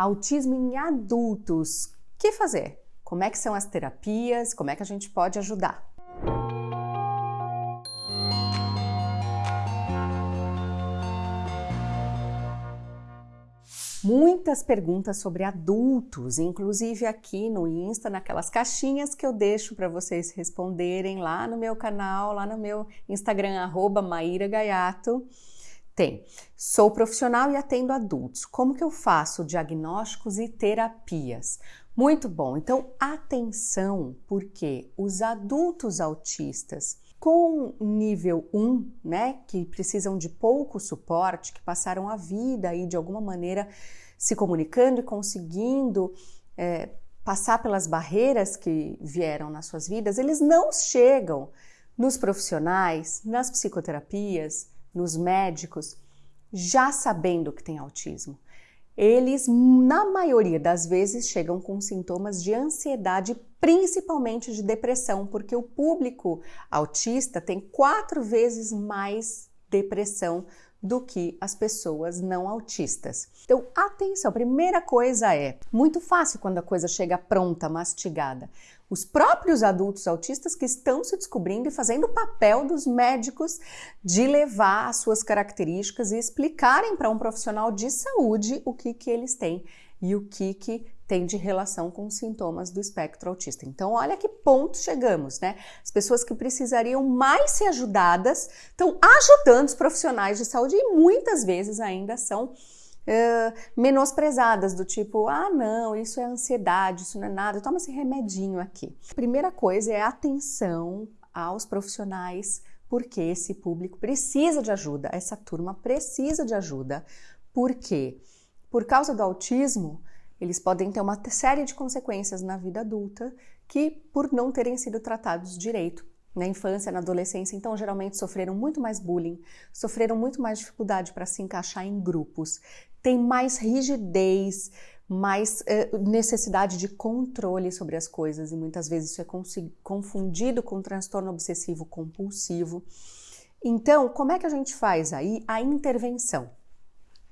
autismo em adultos. O que fazer? Como é que são as terapias? Como é que a gente pode ajudar? muitas perguntas sobre adultos, inclusive aqui no Insta, naquelas caixinhas que eu deixo para vocês responderem lá no meu canal, lá no meu Instagram, arroba Maíra Gaiato. Tem. Sou profissional e atendo adultos. Como que eu faço diagnósticos e terapias? Muito bom. Então, atenção, porque os adultos autistas com nível 1, né, que precisam de pouco suporte, que passaram a vida aí de alguma maneira se comunicando e conseguindo é, passar pelas barreiras que vieram nas suas vidas, eles não chegam nos profissionais, nas psicoterapias, nos médicos, já sabendo que tem autismo. Eles, na maioria das vezes, chegam com sintomas de ansiedade, principalmente de depressão, porque o público autista tem quatro vezes mais depressão do que as pessoas não autistas. Então, atenção, primeira coisa é muito fácil quando a coisa chega pronta, mastigada os próprios adultos autistas que estão se descobrindo e fazendo o papel dos médicos de levar as suas características e explicarem para um profissional de saúde o que, que eles têm e o que, que tem de relação com os sintomas do espectro autista. Então, olha que ponto chegamos, né? As pessoas que precisariam mais ser ajudadas estão ajudando os profissionais de saúde e muitas vezes ainda são uh, menosprezadas, do tipo, ah, não, isso é ansiedade, isso não é nada, toma esse remedinho aqui. Primeira coisa é atenção aos profissionais, porque esse público precisa de ajuda, essa turma precisa de ajuda. Por quê? Por causa do autismo, eles podem ter uma série de consequências na vida adulta que, por não terem sido tratados direito, na infância, na adolescência, então geralmente sofreram muito mais bullying, sofreram muito mais dificuldade para se encaixar em grupos, tem mais rigidez, mais eh, necessidade de controle sobre as coisas e muitas vezes isso é confundido com transtorno obsessivo compulsivo. Então, como é que a gente faz aí a intervenção?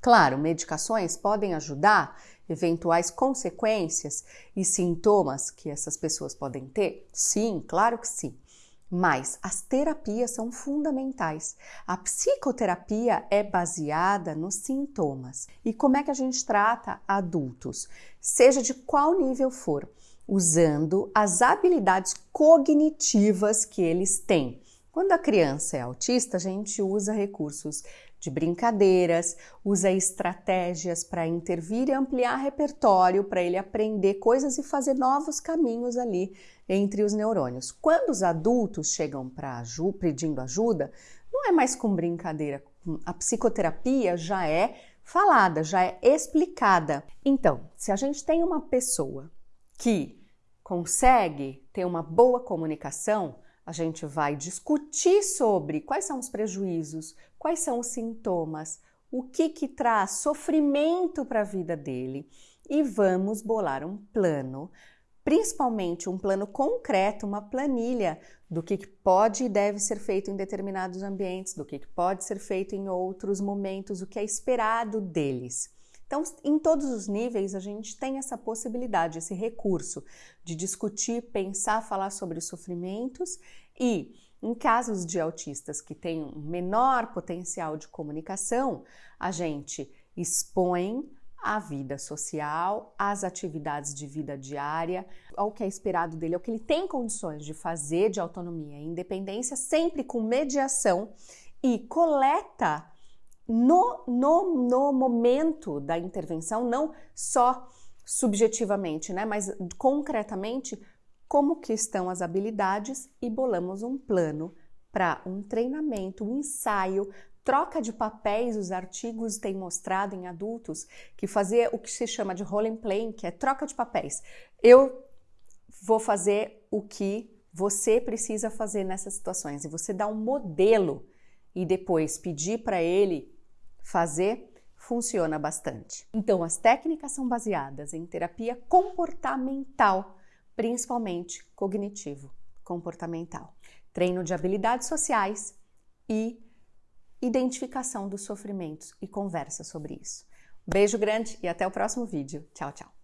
Claro, medicações podem ajudar eventuais consequências e sintomas que essas pessoas podem ter? Sim, claro que sim. Mas as terapias são fundamentais. A psicoterapia é baseada nos sintomas. E como é que a gente trata adultos? Seja de qual nível for, usando as habilidades cognitivas que eles têm. Quando a criança é autista, a gente usa recursos de brincadeiras, usa estratégias para intervir e ampliar repertório para ele aprender coisas e fazer novos caminhos ali entre os neurônios. Quando os adultos chegam para pedindo ajuda, não é mais com brincadeira. A psicoterapia já é falada, já é explicada. Então, se a gente tem uma pessoa que consegue ter uma boa comunicação, a gente vai discutir sobre quais são os prejuízos, quais são os sintomas, o que que traz sofrimento para a vida dele e vamos bolar um plano, principalmente um plano concreto, uma planilha do que pode e deve ser feito em determinados ambientes, do que pode ser feito em outros momentos, o que é esperado deles. Então, em todos os níveis, a gente tem essa possibilidade, esse recurso de discutir, pensar, falar sobre os sofrimentos e, em casos de autistas que têm um menor potencial de comunicação, a gente expõe a vida social, as atividades de vida diária, ao que é esperado dele, ao que ele tem condições de fazer de autonomia e independência, sempre com mediação e coleta no, no, no momento da intervenção, não só subjetivamente, né, mas concretamente, como que estão as habilidades e bolamos um plano para um treinamento, um ensaio, troca de papéis. Os artigos têm mostrado em adultos que fazer o que se chama de role playing, que é troca de papéis. Eu vou fazer o que você precisa fazer nessas situações e você dá um modelo e depois pedir para ele fazer funciona bastante. Então, as técnicas são baseadas em terapia comportamental, principalmente cognitivo comportamental, treino de habilidades sociais e identificação dos sofrimentos e conversa sobre isso. Beijo grande e até o próximo vídeo. Tchau, tchau.